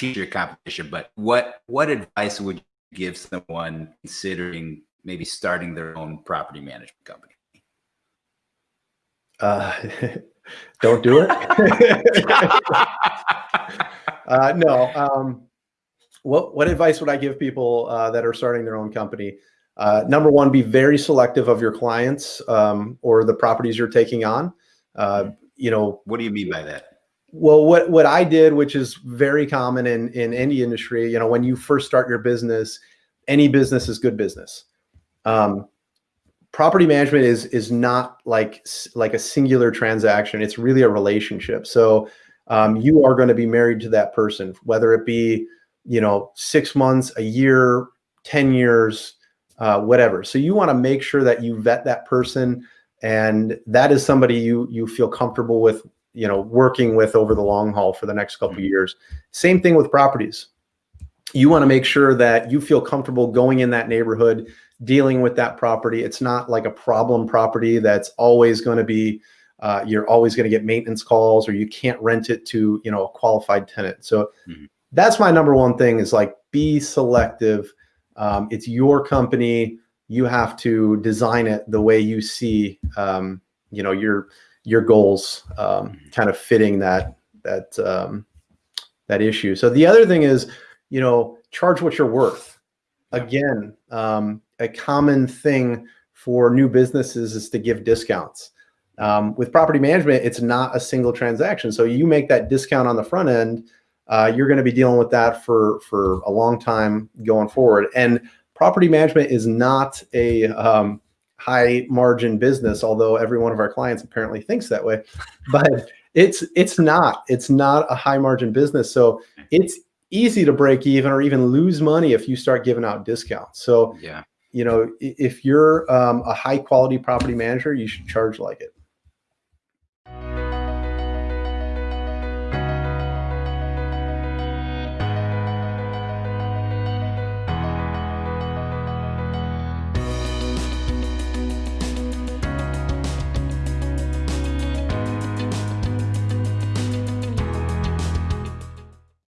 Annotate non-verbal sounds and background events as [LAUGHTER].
teach your competition, but what what advice would you give someone considering maybe starting their own property management company? Uh, [LAUGHS] don't do it. [LAUGHS] uh, no. Um, what what advice would I give people uh, that are starting their own company? Uh, number one, be very selective of your clients um, or the properties you're taking on. Uh, you know, what do you mean by that? Well, what what I did, which is very common in in any industry, you know, when you first start your business, any business is good business. Um, property management is is not like like a singular transaction. It's really a relationship. So um, you are going to be married to that person, whether it be you know six months, a year, ten years, uh, whatever. So you want to make sure that you vet that person, and that is somebody you you feel comfortable with, you know, working with over the long haul for the next couple mm-hmm. years. Same thing with properties. You want to make sure that you feel comfortable going in that neighborhood dealing with that property. It's not like a problem property that's always going to be, uh, you're always going to get maintenance calls or you can't rent it to, you know, a qualified tenant. So mm-hmm. that's my number one thing is like be selective. Um, it's your company. You have to design it the way you see, um, you know, your, your goals um, mm-hmm. kind of fitting that, that, um, that issue. So the other thing is, you know, charge what you're worth. Again, um, a common thing for new businesses is to give discounts. Um, with property management, it's not a single transaction. So you make that discount on the front end, uh, you're going to be dealing with that for, for a long time going forward. And property management is not a um, high margin business, although every one of our clients apparently thinks that way. But it's it's not. It's not a high margin business. So it's easy to break even or even lose money if you start giving out discounts. So yeah, you know, if you're um, a high quality property manager, you should charge like it.